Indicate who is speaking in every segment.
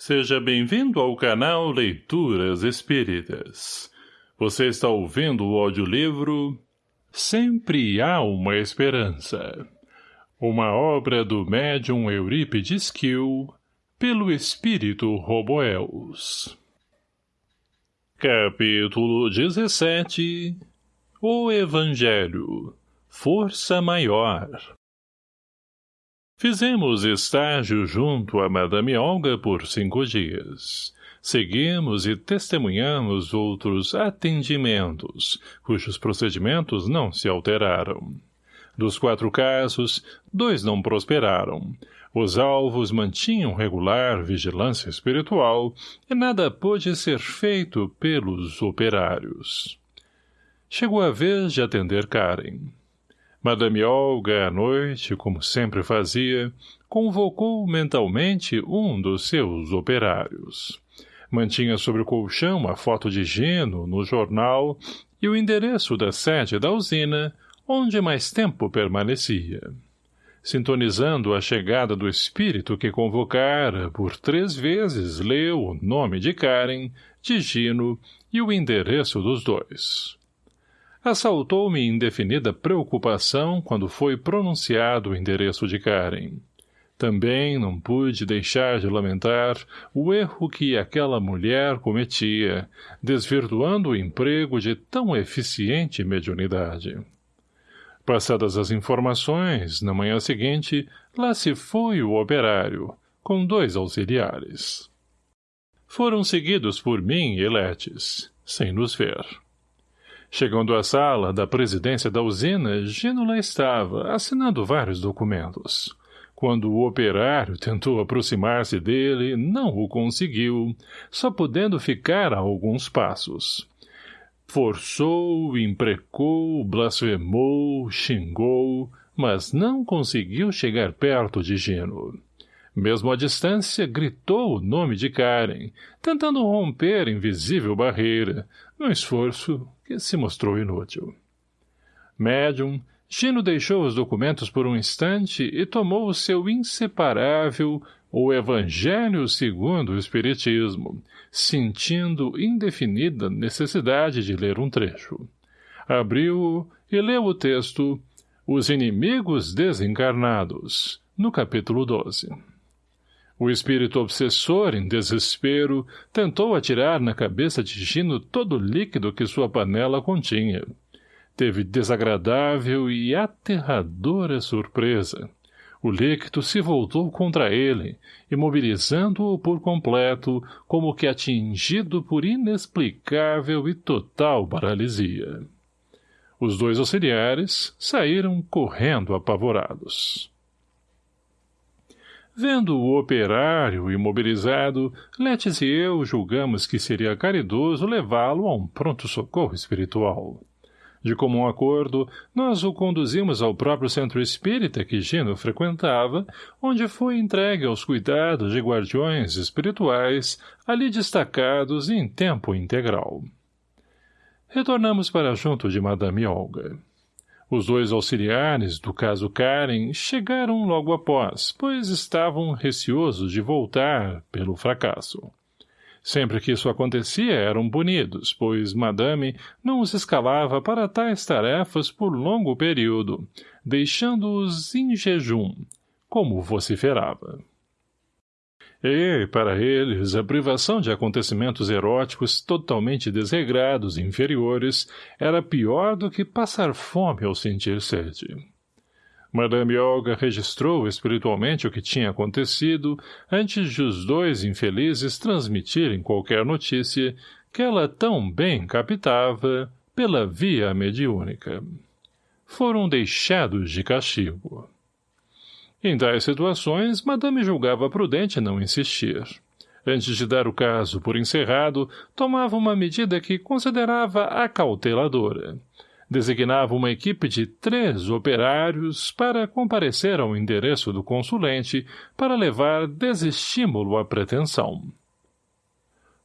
Speaker 1: Seja bem-vindo ao canal Leituras Espíritas. Você está ouvindo o audiolivro Sempre Há Uma Esperança. Uma obra do médium Eurípides Kiel, pelo espírito Roboels. Capítulo 17 O Evangelho Força Maior Fizemos estágio junto a Madame Olga por cinco dias. Seguimos e testemunhamos outros atendimentos, cujos procedimentos não se alteraram. Dos quatro casos, dois não prosperaram. Os alvos mantinham regular vigilância espiritual e nada pôde ser feito pelos operários. Chegou a vez de atender Karen. Madame Olga, à noite, como sempre fazia, convocou mentalmente um dos seus operários. Mantinha sobre o colchão a foto de Gino no jornal e o endereço da sede da usina, onde mais tempo permanecia. Sintonizando a chegada do espírito que convocara, por três vezes leu o nome de Karen, de Gino e o endereço dos dois assaltou-me indefinida preocupação quando foi pronunciado o endereço de Karen. Também não pude deixar de lamentar o erro que aquela mulher cometia, desvirtuando o emprego de tão eficiente mediunidade. Passadas as informações, na manhã seguinte, lá se foi o operário, com dois auxiliares. Foram seguidos por mim e Letes, sem nos ver. Chegando à sala da presidência da usina, Gino estava, assinando vários documentos. Quando o operário tentou aproximar-se dele, não o conseguiu, só podendo ficar a alguns passos. Forçou, imprecou, blasfemou, xingou, mas não conseguiu chegar perto de Gino. Mesmo à distância, gritou o nome de Karen, tentando romper invisível barreira, num esforço que se mostrou inútil. Médium, Gino deixou os documentos por um instante e tomou o seu inseparável o Evangelho segundo o Espiritismo, sentindo indefinida necessidade de ler um trecho. Abriu-o e leu o texto Os Inimigos Desencarnados, no capítulo 12. O espírito obsessor, em desespero, tentou atirar na cabeça de Gino todo o líquido que sua panela continha. Teve desagradável e aterradora surpresa. O líquido se voltou contra ele, imobilizando-o por completo, como que atingido por inexplicável e total paralisia. Os dois auxiliares saíram correndo apavorados. Vendo o operário imobilizado, Letes e eu julgamos que seria caridoso levá-lo a um pronto-socorro espiritual. De comum acordo, nós o conduzimos ao próprio centro espírita que Gino frequentava, onde foi entregue aos cuidados de guardiões espirituais, ali destacados em tempo integral. Retornamos para junto de Madame Olga. Os dois auxiliares, do caso Karen, chegaram logo após, pois estavam receosos de voltar pelo fracasso. Sempre que isso acontecia eram punidos, pois Madame não os escalava para tais tarefas por longo período, deixando-os em jejum, como vociferava. E, para eles, a privação de acontecimentos eróticos totalmente desregrados e inferiores era pior do que passar fome ao sentir sede. Madame Olga registrou espiritualmente o que tinha acontecido antes de os dois infelizes transmitirem qualquer notícia que ela tão bem captava pela via mediúnica. Foram deixados de castigo. Em tais situações, Madame julgava prudente não insistir. Antes de dar o caso por encerrado, tomava uma medida que considerava acauteladora. Designava uma equipe de três operários para comparecer ao endereço do consulente para levar desestímulo à pretensão.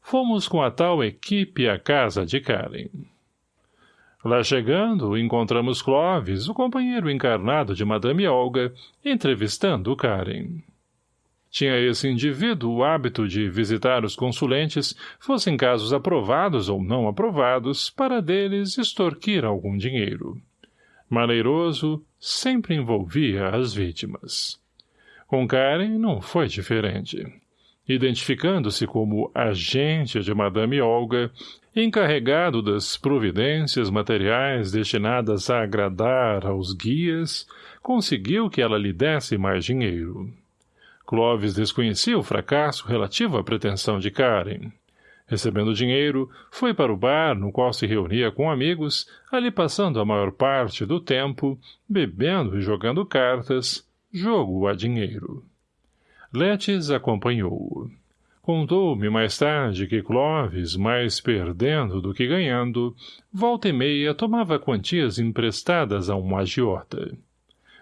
Speaker 1: Fomos com a tal equipe à casa de Karen. Lá chegando, encontramos Clovis, o companheiro encarnado de Madame Olga, entrevistando Karen. Tinha esse indivíduo o hábito de visitar os consulentes, fossem casos aprovados ou não aprovados, para deles extorquir algum dinheiro. Maneiroso, sempre envolvia as vítimas. Com Karen não foi diferente. Identificando-se como agente de Madame Olga, encarregado das providências materiais destinadas a agradar aos guias, conseguiu que ela lhe desse mais dinheiro. Clovis desconhecia o fracasso relativo à pretensão de Karen. Recebendo dinheiro, foi para o bar no qual se reunia com amigos, ali passando a maior parte do tempo, bebendo e jogando cartas, jogo a dinheiro. Letes acompanhou-o. Contou-me mais tarde que Clovis, mais perdendo do que ganhando, volta e meia tomava quantias emprestadas a um agiota.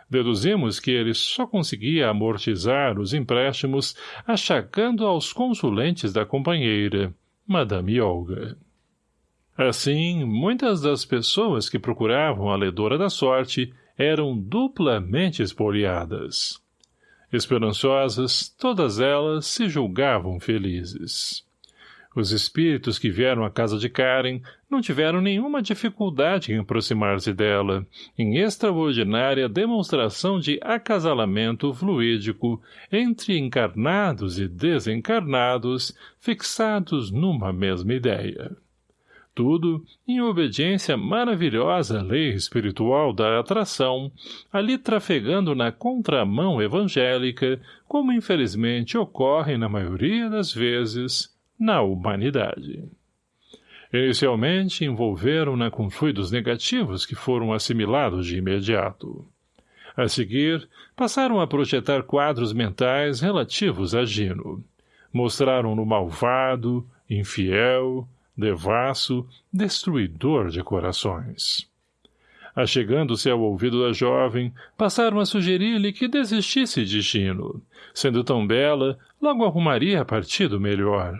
Speaker 1: Deduzimos que ele só conseguia amortizar os empréstimos achacando aos consulentes da companheira, Madame Olga. Assim, muitas das pessoas que procuravam a ledora da sorte eram duplamente espoliadas. Esperançosas, todas elas se julgavam felizes. Os espíritos que vieram à casa de Karen não tiveram nenhuma dificuldade em aproximar-se dela, em extraordinária demonstração de acasalamento fluídico entre encarnados e desencarnados fixados numa mesma ideia. Tudo em obediência maravilhosa à lei espiritual da atração, ali trafegando na contramão evangélica, como infelizmente ocorre na maioria das vezes, na humanidade. Inicialmente envolveram-na com fluidos negativos que foram assimilados de imediato. A seguir, passaram a projetar quadros mentais relativos a Gino. Mostraram-no malvado, infiel, devasso, destruidor de corações. Achegando-se ao ouvido da jovem, passaram a sugerir-lhe que desistisse de Gino. Sendo tão bela, logo arrumaria partido melhor.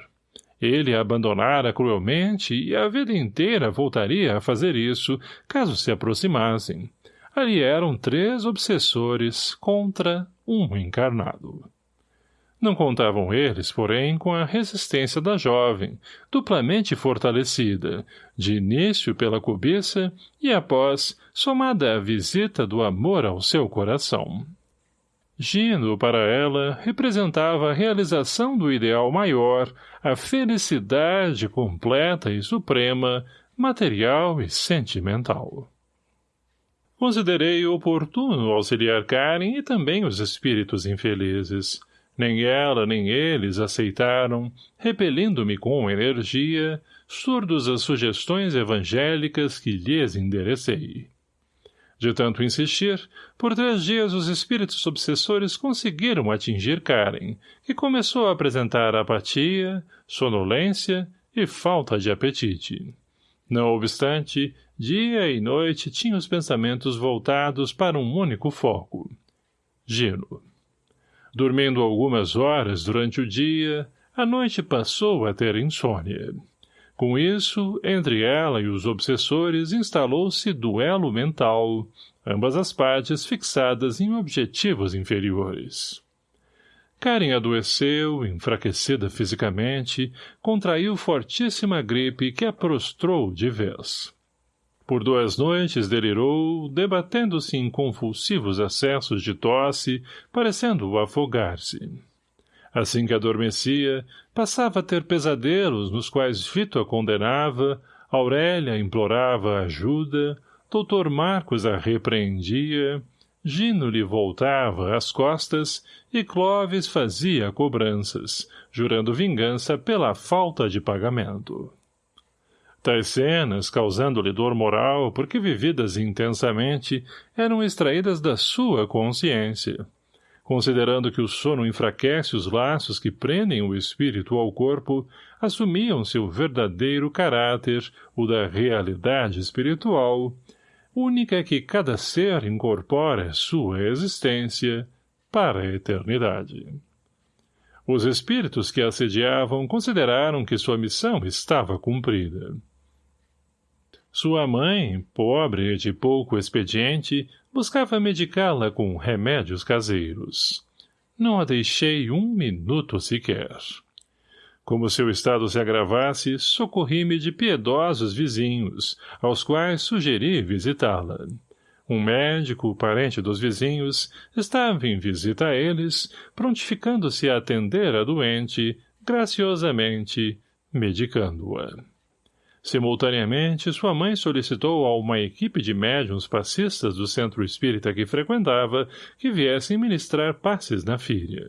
Speaker 1: Ele a abandonara cruelmente e a vida inteira voltaria a fazer isso, caso se aproximassem. Ali eram três obsessores contra um encarnado. Não contavam eles, porém, com a resistência da jovem, duplamente fortalecida, de início pela cobiça e após, somada à visita do amor ao seu coração. Gino, para ela, representava a realização do ideal maior, a felicidade completa e suprema, material e sentimental. Considerei oportuno auxiliar Karen e também os espíritos infelizes. Nem ela nem eles aceitaram, repelindo-me com energia, surdos às sugestões evangélicas que lhes enderecei. De tanto insistir, por três dias os espíritos obsessores conseguiram atingir Karen, que começou a apresentar apatia, sonolência e falta de apetite. Não obstante, dia e noite tinha os pensamentos voltados para um único foco. Gino. Dormindo algumas horas durante o dia, a noite passou a ter insônia. Com isso, entre ela e os obsessores instalou-se duelo mental, ambas as partes fixadas em objetivos inferiores. Karen adoeceu, enfraquecida fisicamente, contraiu fortíssima gripe que a prostrou de vez. Por duas noites delirou, debatendo-se em convulsivos acessos de tosse, parecendo afogar-se. Assim que adormecia, passava a ter pesadelos nos quais Vito a condenava, Aurélia implorava ajuda, doutor Marcos a repreendia, Gino lhe voltava as costas e Clóvis fazia cobranças, jurando vingança pela falta de pagamento. Tais cenas, causando-lhe dor moral, porque vividas intensamente, eram extraídas da sua consciência, considerando que o sono enfraquece os laços que prendem o espírito ao corpo, assumiam seu verdadeiro caráter, o da realidade espiritual, única que cada ser incorpora sua existência para a eternidade. Os espíritos que assediavam consideraram que sua missão estava cumprida. Sua mãe, pobre e de pouco expediente, buscava medicá-la com remédios caseiros. não a deixei um minuto sequer. Como seu estado se agravasse, socorri-me de piedosos vizinhos, aos quais sugeri visitá-la. Um médico, parente dos vizinhos, estava em visita a eles, prontificando-se a atender a doente, graciosamente, medicando-a. Simultaneamente, sua mãe solicitou a uma equipe de médiums passistas do centro espírita que frequentava que viessem ministrar passes na filha.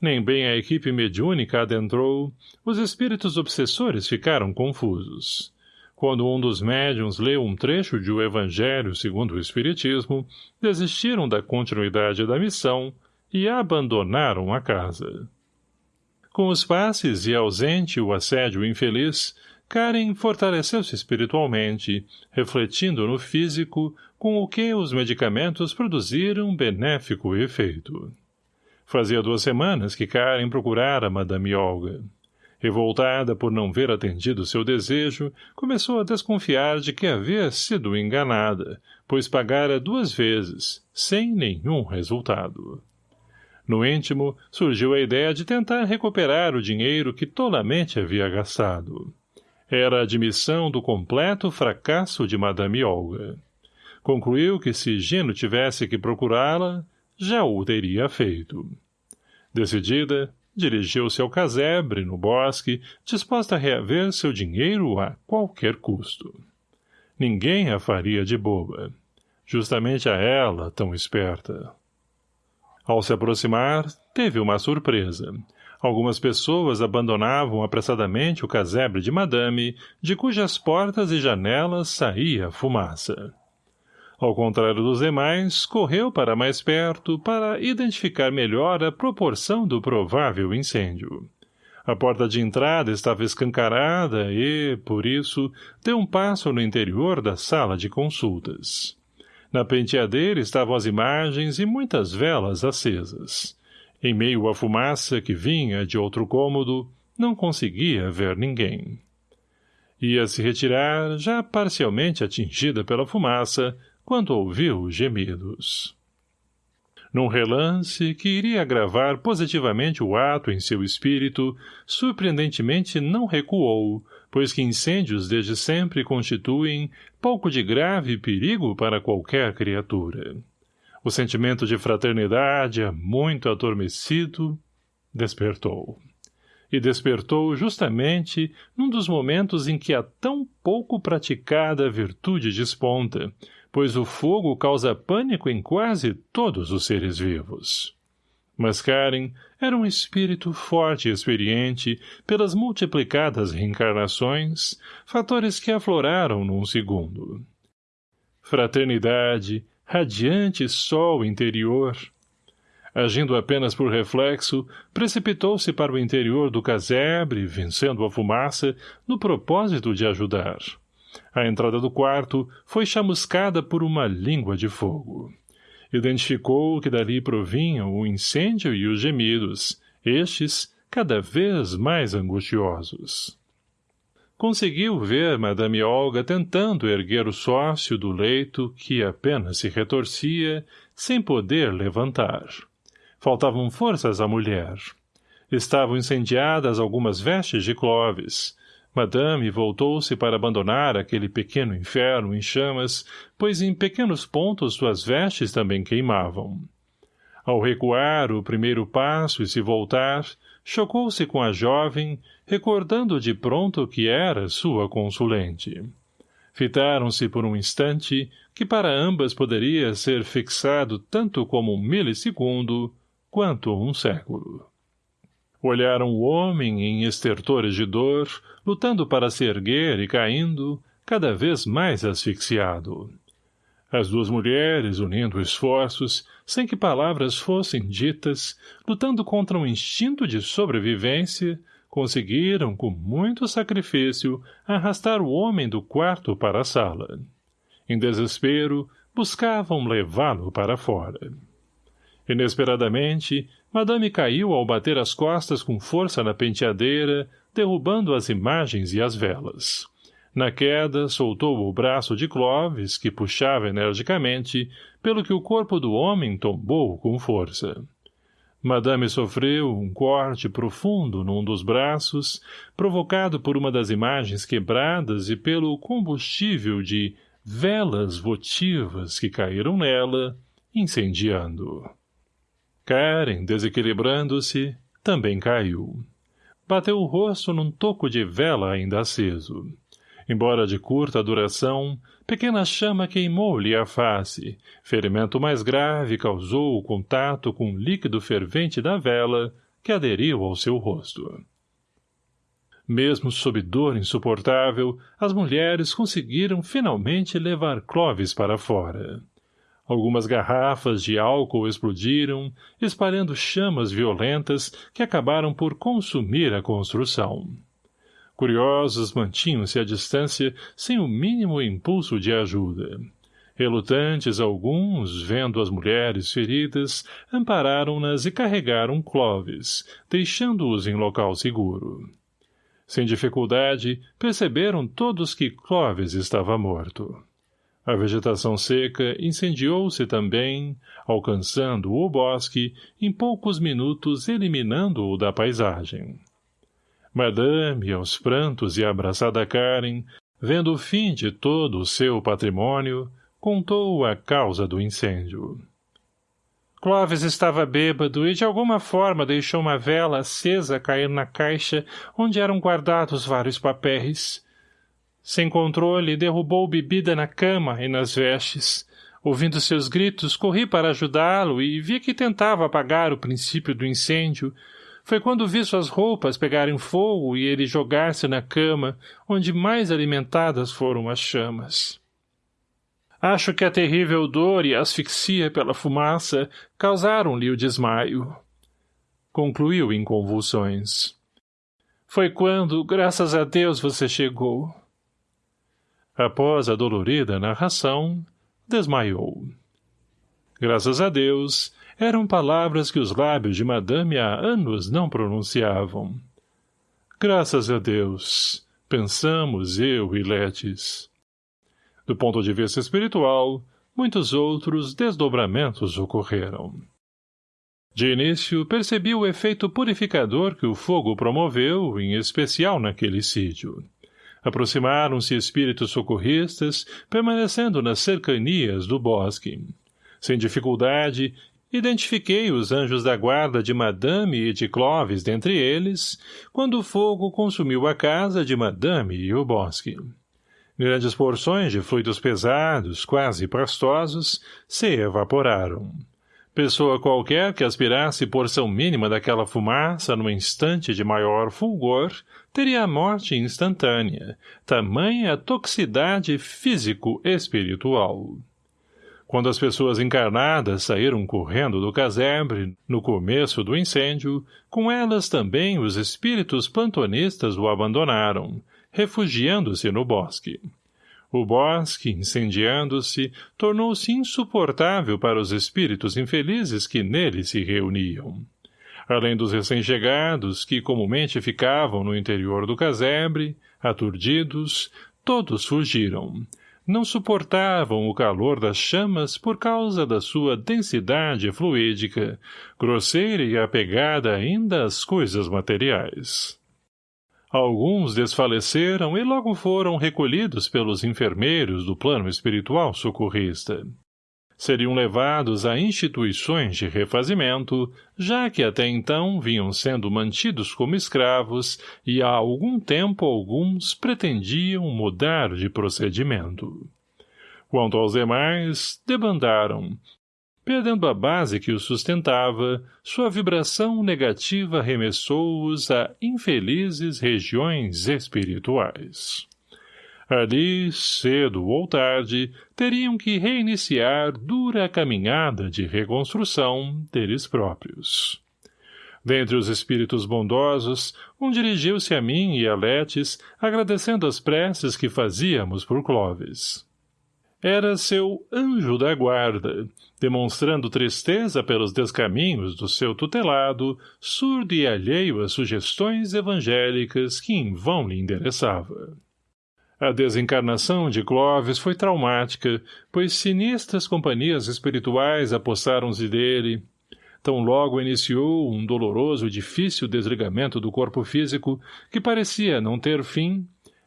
Speaker 1: Nem bem a equipe mediúnica adentrou, os espíritos obsessores ficaram confusos. Quando um dos médiums leu um trecho de O Evangelho segundo o Espiritismo, desistiram da continuidade da missão e abandonaram a casa. Com os passes e ausente o assédio infeliz, Karen fortaleceu-se espiritualmente, refletindo no físico com o que os medicamentos produziram benéfico efeito. Fazia duas semanas que Karen procurara Madame Olga. Revoltada por não ver atendido seu desejo, começou a desconfiar de que havia sido enganada, pois pagara duas vezes, sem nenhum resultado. No íntimo, surgiu a ideia de tentar recuperar o dinheiro que tolamente havia gastado. Era a admissão do completo fracasso de Madame Olga. Concluiu que se Gino tivesse que procurá-la, já o teria feito. Decidida, dirigiu-se ao casebre, no bosque, disposta a reaver seu dinheiro a qualquer custo. Ninguém a faria de boba. Justamente a ela, tão esperta. Ao se aproximar, teve uma surpresa. Algumas pessoas abandonavam apressadamente o casebre de madame, de cujas portas e janelas saía fumaça. Ao contrário dos demais, correu para mais perto para identificar melhor a proporção do provável incêndio. A porta de entrada estava escancarada e, por isso, deu um passo no interior da sala de consultas. Na penteadeira estavam as imagens e muitas velas acesas. Em meio à fumaça que vinha de outro cômodo, não conseguia ver ninguém. Ia se retirar, já parcialmente atingida pela fumaça, quando ouviu gemidos. Num relance que iria agravar positivamente o ato em seu espírito, surpreendentemente não recuou, pois que incêndios desde sempre constituem pouco de grave perigo para qualquer criatura. O sentimento de fraternidade, muito adormecido, despertou. E despertou justamente num dos momentos em que a tão pouco praticada virtude desponta, pois o fogo causa pânico em quase todos os seres vivos. Mas Karen era um espírito forte e experiente pelas multiplicadas reencarnações, fatores que afloraram num segundo. Fraternidade, radiante sol interior. Agindo apenas por reflexo, precipitou-se para o interior do casebre, vencendo a fumaça, no propósito de ajudar. A entrada do quarto foi chamuscada por uma língua de fogo. Identificou que dali provinham o incêndio e os gemidos, estes cada vez mais angustiosos conseguiu ver Madame Olga tentando erguer o sócio do leito que apenas se retorcia, sem poder levantar. Faltavam forças à mulher. Estavam incendiadas algumas vestes de Clovis. Madame voltou-se para abandonar aquele pequeno inferno em chamas, pois em pequenos pontos suas vestes também queimavam. Ao recuar o primeiro passo e se voltar, chocou-se com a jovem, recordando de pronto que era sua consulente. Fitaram-se por um instante, que para ambas poderia ser fixado tanto como um milissegundo, quanto um século. Olharam o homem em estertores de dor, lutando para se erguer e caindo, cada vez mais asfixiado. As duas mulheres, unindo esforços, sem que palavras fossem ditas, lutando contra um instinto de sobrevivência, conseguiram, com muito sacrifício, arrastar o homem do quarto para a sala. Em desespero, buscavam levá-lo para fora. Inesperadamente, Madame caiu ao bater as costas com força na penteadeira, derrubando as imagens e as velas. Na queda, soltou o braço de Clovis, que puxava energicamente, pelo que o corpo do homem tombou com força. Madame sofreu um corte profundo num dos braços, provocado por uma das imagens quebradas e pelo combustível de velas votivas que caíram nela, incendiando. Karen, desequilibrando-se, também caiu. Bateu o rosto num toco de vela ainda aceso. Embora de curta duração, pequena chama queimou-lhe a face. Ferimento mais grave causou o contato com o líquido fervente da vela, que aderiu ao seu rosto. Mesmo sob dor insuportável, as mulheres conseguiram finalmente levar Clovis para fora. Algumas garrafas de álcool explodiram, espalhando chamas violentas que acabaram por consumir a construção. Curiosos mantinham-se à distância sem o mínimo impulso de ajuda. Relutantes alguns, vendo as mulheres feridas, ampararam-nas e carregaram Clovis, deixando-os em local seguro. Sem dificuldade, perceberam todos que Clovis estava morto. A vegetação seca incendiou-se também, alcançando o bosque, em poucos minutos eliminando-o da paisagem. Madame, aos prantos e abraçada Karen, vendo o fim de todo o seu patrimônio, contou a causa do incêndio. Clóvis estava bêbado e de alguma forma deixou uma vela acesa cair na caixa onde eram guardados vários papéis. Sem controle, derrubou bebida na cama e nas vestes. Ouvindo seus gritos, corri para ajudá-lo e vi que tentava apagar o princípio do incêndio, foi quando vi suas roupas pegarem fogo e ele jogar-se na cama, onde mais alimentadas foram as chamas. Acho que a terrível dor e a asfixia pela fumaça causaram-lhe o desmaio. Concluiu em convulsões. Foi quando, graças a Deus, você chegou. Após a dolorida narração, desmaiou. Graças a Deus, eram palavras que os lábios de madame há anos não pronunciavam. Graças a Deus, pensamos eu e Letes. Do ponto de vista espiritual, muitos outros desdobramentos ocorreram. De início, percebi o efeito purificador que o fogo promoveu, em especial naquele sítio. Aproximaram-se espíritos socorristas, permanecendo nas cercanias do bosque. Sem dificuldade, Identifiquei os anjos da guarda de Madame e de Clovis dentre eles, quando o fogo consumiu a casa de Madame e o bosque. Grandes porções de fluidos pesados, quase pastosos, se evaporaram. Pessoa qualquer que aspirasse porção mínima daquela fumaça num instante de maior fulgor, teria a morte instantânea, tamanha toxicidade físico-espiritual. Quando as pessoas encarnadas saíram correndo do casebre, no começo do incêndio, com elas também os espíritos plantonistas o abandonaram, refugiando-se no bosque. O bosque, incendiando-se, tornou-se insuportável para os espíritos infelizes que nele se reuniam. Além dos recém-chegados, que comumente ficavam no interior do casebre, aturdidos, todos fugiram, não suportavam o calor das chamas por causa da sua densidade fluídica, grosseira e apegada ainda às coisas materiais. Alguns desfaleceram e logo foram recolhidos pelos enfermeiros do plano espiritual socorrista seriam levados a instituições de refazimento, já que até então vinham sendo mantidos como escravos e há algum tempo alguns pretendiam mudar de procedimento. Quanto aos demais, debandaram. Perdendo a base que os sustentava, sua vibração negativa arremessou-os a infelizes regiões espirituais. Ali, cedo ou tarde, teriam que reiniciar dura caminhada de reconstrução deles próprios. Dentre os espíritos bondosos, um dirigiu-se a mim e a Letes, agradecendo as preces que fazíamos por Clovis. Era seu anjo da guarda, demonstrando tristeza pelos descaminhos do seu tutelado, surdo e alheio às sugestões evangélicas que em vão lhe endereçava. A desencarnação de Clovis foi traumática, pois sinistras companhias espirituais apossaram-se dele. tão logo iniciou um doloroso e difícil desligamento do corpo físico que parecia não ter fim,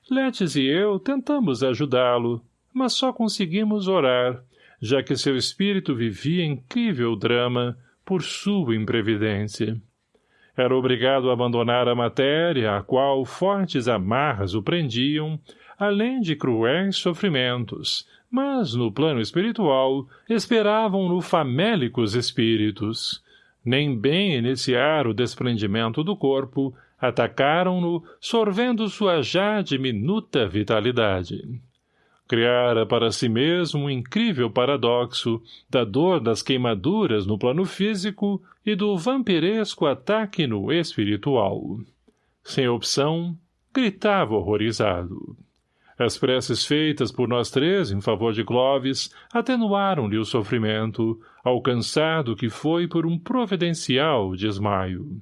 Speaker 1: Letes e eu tentamos ajudá-lo, mas só conseguimos orar, já que seu espírito vivia incrível drama por sua imprevidência. Era obrigado a abandonar a matéria, a qual fortes amarras o prendiam, além de cruéis sofrimentos, mas, no plano espiritual, esperavam-no famélicos espíritos. Nem bem iniciar o desprendimento do corpo, atacaram-no, sorvendo sua já diminuta vitalidade criara para si mesmo um incrível paradoxo da dor das queimaduras no plano físico e do vampiresco ataque no espiritual. Sem opção, gritava horrorizado. As preces feitas por nós três em favor de Clovis atenuaram-lhe o sofrimento, alcançado que foi por um providencial desmaio.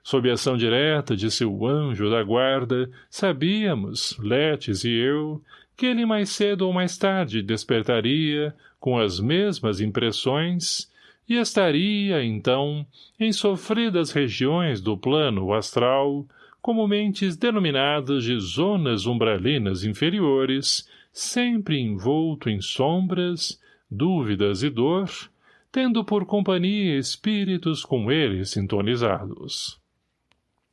Speaker 1: Sob ação direta de seu anjo da guarda, sabíamos, Letes e eu, que ele mais cedo ou mais tarde despertaria, com as mesmas impressões, e estaria, então, em sofridas regiões do plano astral, comumente denominadas de zonas umbralinas inferiores, sempre envolto em sombras, dúvidas e dor, tendo por companhia espíritos com ele sintonizados.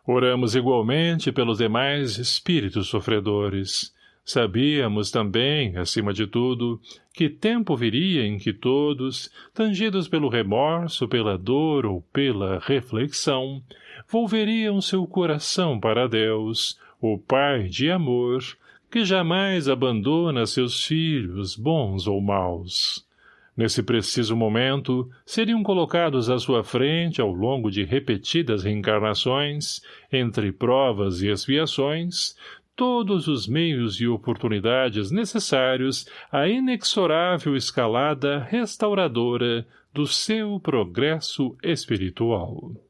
Speaker 1: Oramos igualmente pelos demais espíritos sofredores, Sabíamos também, acima de tudo, que tempo viria em que todos, tangidos pelo remorso, pela dor ou pela reflexão, volveriam seu coração para Deus, o Pai de amor, que jamais abandona seus filhos, bons ou maus. Nesse preciso momento, seriam colocados à sua frente, ao longo de repetidas reencarnações, entre provas e expiações, todos os meios e oportunidades necessários à inexorável escalada restauradora do seu progresso espiritual.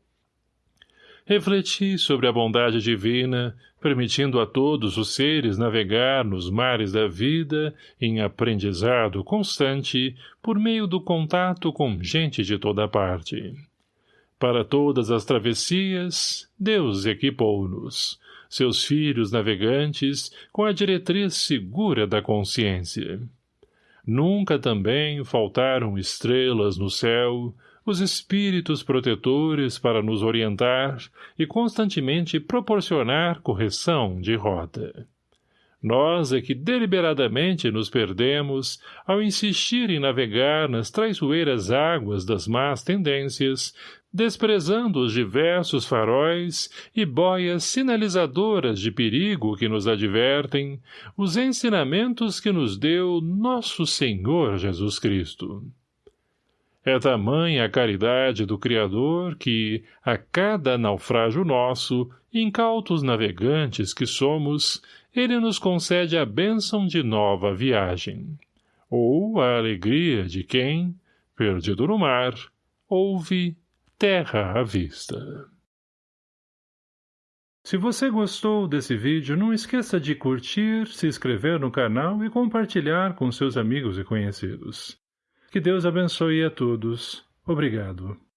Speaker 1: Refleti sobre a bondade divina, permitindo a todos os seres navegar nos mares da vida em aprendizado constante por meio do contato com gente de toda parte. Para todas as travessias, Deus equipou-nos, seus filhos navegantes, com a diretriz segura da consciência. Nunca também faltaram estrelas no céu, os espíritos protetores para nos orientar e constantemente proporcionar correção de rota. Nós é que deliberadamente nos perdemos ao insistir em navegar nas traiçoeiras águas das más tendências, desprezando os diversos faróis e boias sinalizadoras de perigo que nos advertem, os ensinamentos que nos deu nosso Senhor Jesus Cristo. É tamanha a caridade do Criador que, a cada naufrágio nosso, incautos navegantes que somos, ele nos concede a bênção de nova viagem, ou a alegria de quem, perdido no mar, ouve terra à vista. Se você gostou desse vídeo, não esqueça de curtir, se inscrever no canal e compartilhar com seus amigos e conhecidos. Que Deus abençoe a todos. Obrigado.